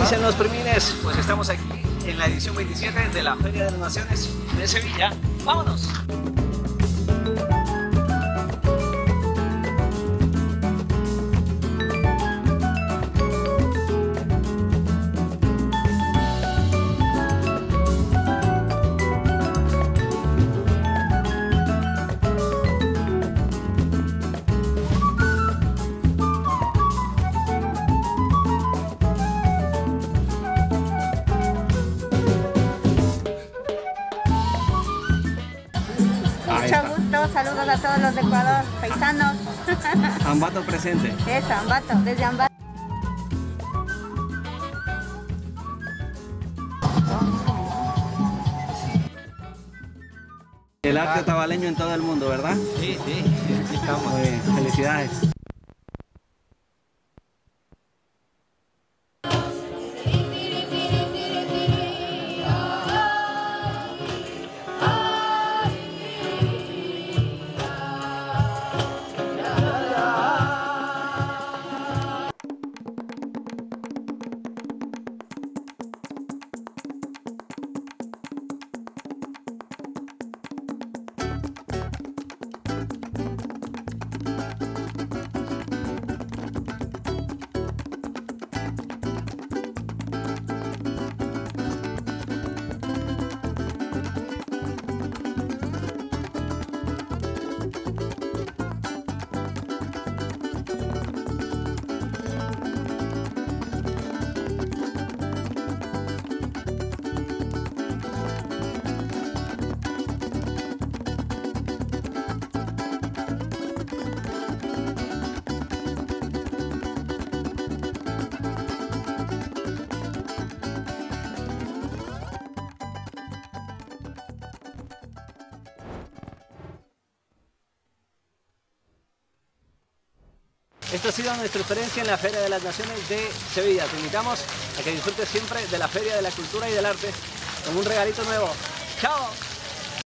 dicen los primines? Pues estamos aquí en la edición 27 de la Feria de las Naciones de Sevilla. ¡Vámonos! Saludos a todos los de Ecuador, paisanos. Ambato presente. Eso, Ambato, desde Ambato. El arte tabaleño en todo el mundo, ¿verdad? Sí, sí, aquí estamos. Muy bien, felicidades. Esto ha sido nuestra experiencia en la Feria de las Naciones de Sevilla. Te invitamos a que disfrutes siempre de la Feria de la Cultura y del Arte con un regalito nuevo. ¡Chao!